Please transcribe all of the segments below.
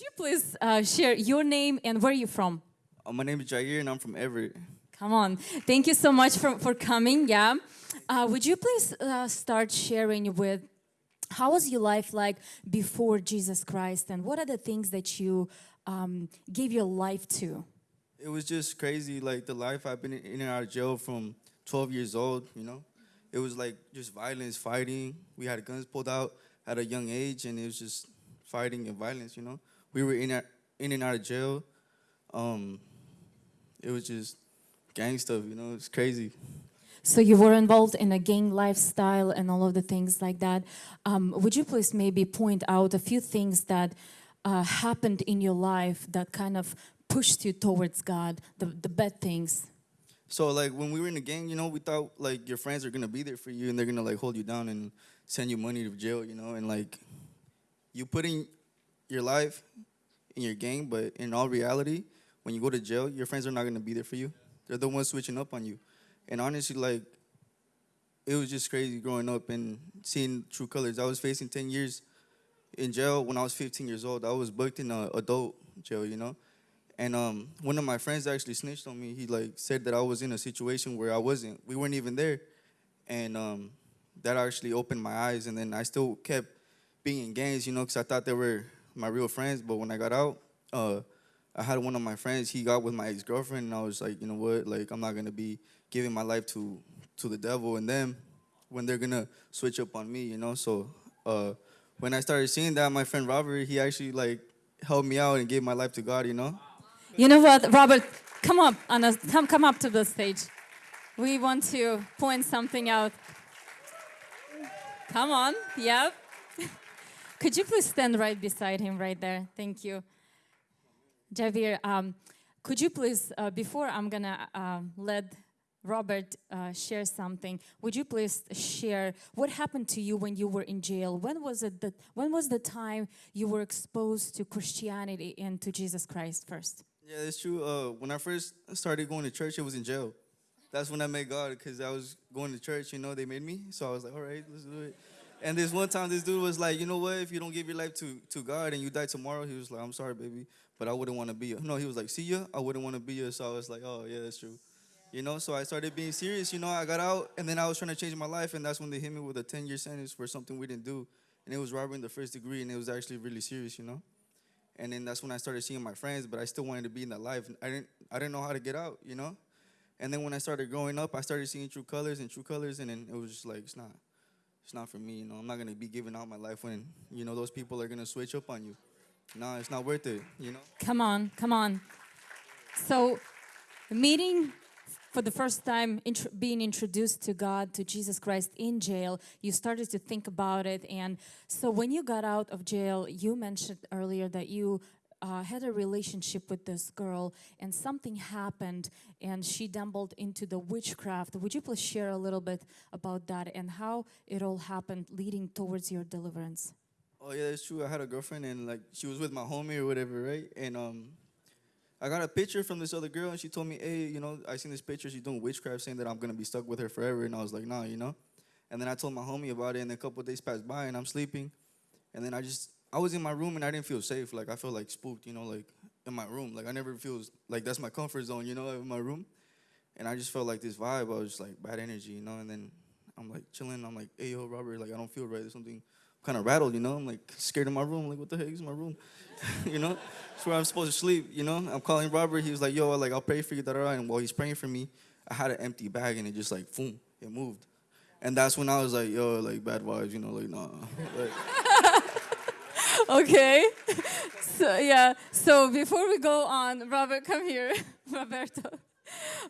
Could you please uh, share your name and where are you're from? Uh, my name is Jair, and I'm from Everett. Come on. Thank you so much for, for coming. Yeah. Uh, would you please uh, start sharing with how was your life like before Jesus Christ and what are the things that you um, gave your life to? It was just crazy, like the life I've been in and out of jail from 12 years old, you know? It was like just violence, fighting. We had guns pulled out at a young age, and it was just fighting and violence, you know? We were in, in and out of jail. Um, it was just gang stuff, you know? It's crazy. So you were involved in a gang lifestyle and all of the things like that. Um, would you please maybe point out a few things that uh, happened in your life that kind of pushed you towards God, the, the bad things? So like when we were in the gang, you know, we thought like your friends are gonna be there for you and they're gonna like hold you down and send you money to jail, you know, and like you put in your life in your gang, but in all reality, when you go to jail, your friends are not gonna be there for you. They're the ones switching up on you. And honestly, like it was just crazy growing up and seeing true colors. I was facing 10 years in jail when I was 15 years old. I was booked in a adult jail, you know. And um, one of my friends actually snitched on me. He like said that I was in a situation where I wasn't. We weren't even there, and um, that actually opened my eyes. And then I still kept being in gangs, you know, because I thought they were my real friends. But when I got out, uh, I had one of my friends. He got with my ex girlfriend, and I was like, you know what? Like I'm not gonna be giving my life to to the devil and them when they're gonna switch up on me, you know. So uh, when I started seeing that, my friend Robert, he actually like helped me out and gave my life to God, you know. You know what, Robert? Come up, Anna, come, come up to the stage. We want to point something out. Come on, yep. Could you please stand right beside him right there? Thank you. Javier, um, could you please, uh, before I'm gonna uh, let Robert uh, share something, would you please share what happened to you when you were in jail? When was it that, when was the time you were exposed to Christianity and to Jesus Christ first? Yeah, it's true. Uh, when I first started going to church, it was in jail. That's when I met God because I was going to church. You know, they made me, so I was like, all right, let's do it. And this one time, this dude was like, you know what? If you don't give your life to, to God and you die tomorrow, he was like, I'm sorry, baby, but I wouldn't want to be you. No, he was like, see ya, I wouldn't want to be you. So I was like, oh yeah, that's true. You know, so I started being serious. You know, I got out and then I was trying to change my life, and that's when they hit me with a 10 year sentence for something we didn't do, and it was robbery in the first degree, and it was actually really serious. You know. And then that's when I started seeing my friends, but I still wanted to be in that life. I didn't I didn't know how to get out, you know? And then when I started growing up, I started seeing true colors and true colors and then it was just like it's not it's not for me, you know. I'm not gonna be giving out my life when, you know, those people are gonna switch up on you. No, it's not worth it, you know? Come on, come on. So meeting for the first time int being introduced to God, to Jesus Christ in jail, you started to think about it. And so when you got out of jail, you mentioned earlier that you uh, had a relationship with this girl and something happened and she stumbled into the witchcraft. Would you please share a little bit about that and how it all happened leading towards your deliverance? Oh yeah, that's true. I had a girlfriend and like she was with my homie or whatever, right? And um I got a picture from this other girl, and she told me, "Hey, you know, I seen this picture. She's doing witchcraft, saying that I'm gonna be stuck with her forever." And I was like, "Nah, you know." And then I told my homie about it, and a couple days passed by, and I'm sleeping, and then I just I was in my room, and I didn't feel safe. Like I felt like spooked, you know, like in my room. Like I never feel like that's my comfort zone, you know, in my room. And I just felt like this vibe. I was just like bad energy, you know. And then I'm like chilling. I'm like, "Hey, yo, Robert, like I don't feel right. There's something." kind of rattled, you know. I'm like scared in my room. Like, what the heck is my room? you know, it's where I'm supposed to sleep. You know, I'm calling Robert. He was like, yo, like I'll pray for you. Da, da, da. And while he's praying for me, I had an empty bag and it just like, boom, it moved. And that's when I was like, yo, like bad vibes, you know, like nah. Like, okay. So yeah. So before we go on, Robert, come here, Roberto.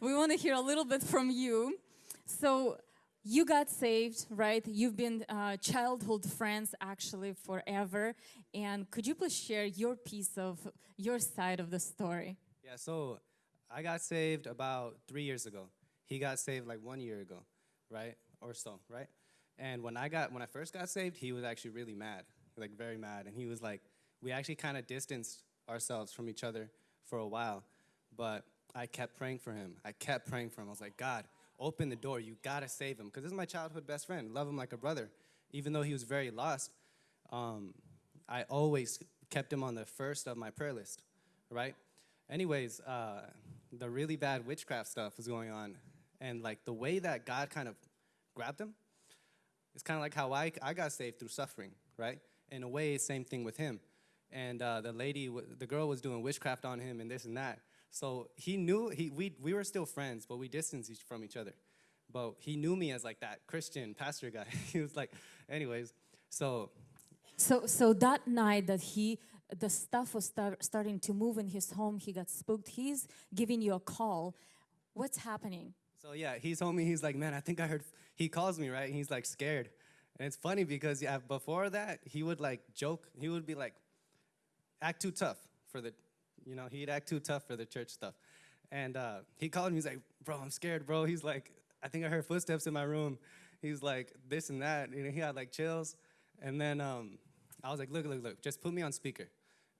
We want to hear a little bit from you. So you got saved, right? You've been uh, childhood friends actually forever. And could you please share your piece of your side of the story? Yeah, so I got saved about three years ago. He got saved like one year ago, right? Or so, right? And when I got when I first got saved, he was actually really mad, like very mad. And he was like, we actually kind of distanced ourselves from each other for a while. But I kept praying for him. I kept praying for him. I was like, God, open the door. You gotta save him. Because this is my childhood best friend. Love him like a brother. Even though he was very lost, um, I always kept him on the first of my prayer list, right? Anyways, uh, the really bad witchcraft stuff was going on. And like the way that God kind of grabbed him, it's kind of like how I, I got saved through suffering, right? In a way, same thing with him. And uh, the lady, the girl was doing witchcraft on him and this and that. So he knew, he, we, we were still friends, but we distanced each, from each other. But he knew me as like that Christian pastor guy. he was like, anyways, so So, so that night that he, the stuff was start, starting to move in his home, he got spooked. He's giving you a call. What's happening? So yeah, he told me he's like, man, I think I heard. He calls me right, and he's like scared, and it's funny because yeah, before that he would like joke. He would be like, act too tough for the, you know, he'd act too tough for the church stuff, and uh, he called me. He's like, bro, I'm scared, bro. He's like, I think I heard footsteps in my room. He's like this and that. You know, he had like chills, and then um, I was like, look, look, look, just put me on speaker.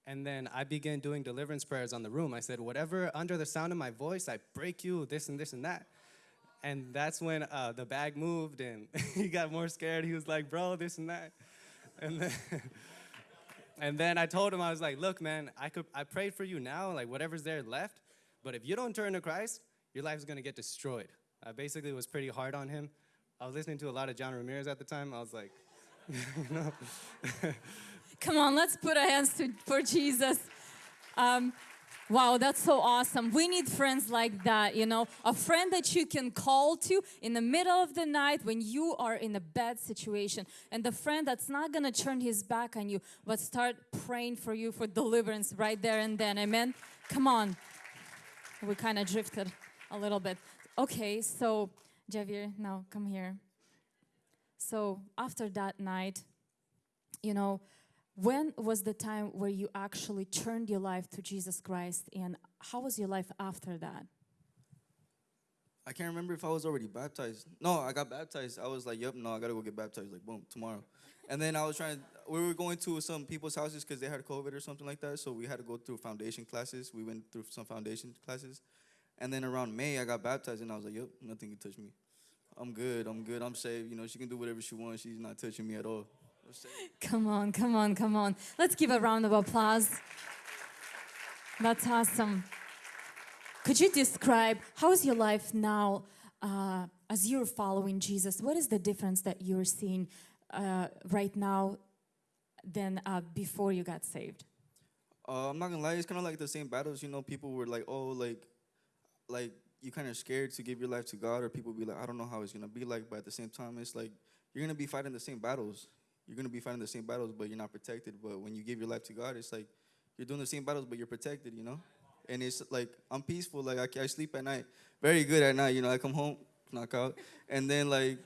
And then I began doing deliverance prayers on the room. I said, whatever under the sound of my voice, I break you, this and this and that. And that's when uh, the bag moved and he got more scared. He was like, bro, this and that. And then, and then I told him, I was like, look, man, I, could, I prayed for you now, like whatever's there left. But if you don't turn to Christ, your life is going to get destroyed. I basically was pretty hard on him. I was listening to a lot of John Ramirez at the time. I was like, know. Come on, let's put our hands to, for Jesus. Um, wow, that's so awesome. We need friends like that, you know, a friend that you can call to in the middle of the night when you are in a bad situation, and the friend that's not gonna turn his back on you, but start praying for you for deliverance right there and then. Amen. Come on. We kind of drifted a little bit. Okay, so Javier, now come here. So after that night, you know, when was the time where you actually turned your life to Jesus Christ and how was your life after that? I can't remember if I was already baptized. No, I got baptized. I was like, yep, no, I gotta go get baptized. Like, boom, tomorrow. And then I was trying. We were going to some people's houses because they had COVID or something like that. So we had to go through foundation classes. We went through some foundation classes, and then around May I got baptized, and I was like, yep, nothing can touch me. I'm good. I'm good. I'm saved. You know, she can do whatever she wants. She's not touching me at all. Come on, come on, come on. Let's give a round of applause. That's awesome. Could you describe how is your life now uh, as you're following Jesus? What is the difference that you're seeing uh, right now than uh, before you got saved? Uh, I'm not gonna lie, it's kind of like the same battles. You know, people were like, "Oh, like, like you kind of scared to give your life to God," or people be like, "I don't know how it's gonna be like." But at the same time, it's like you're gonna be fighting the same battles. You're gonna be fighting the same battles, but you're not protected. But when you give your life to God, it's like you're doing the same battles, but you're protected. You know, and it's like I'm peaceful. Like I, I sleep at night, very good at night. You know, I come home, knock out, and then like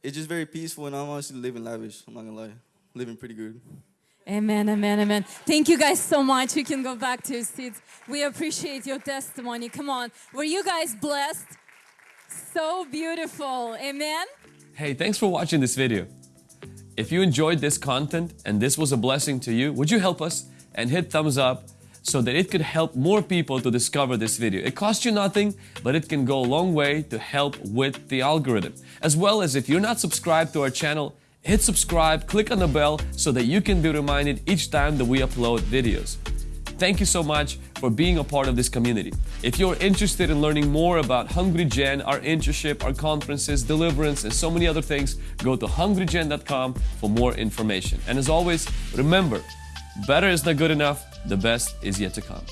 it's just very peaceful, and I'm honestly living lavish. I'm not gonna lie, living pretty good. Amen, amen, amen. Thank you guys so much. You can go back to your seats. We appreciate your testimony. Come on. Were you guys blessed? So beautiful. Amen. Hey, thanks for watching this video. If you enjoyed this content and this was a blessing to you, would you help us and hit thumbs up so that it could help more people to discover this video? It costs you nothing, but it can go a long way to help with the algorithm. As well as if you're not subscribed to our channel, hit subscribe, click on the bell so that you can be reminded each time that we upload videos. Thank you so much for being a part of this community. If you're interested in learning more about Hungry Gen, our internship, our conferences, deliverance, and so many other things, go to hungrygen.com for more information. And as always, remember, better is not good enough, the best is yet to come.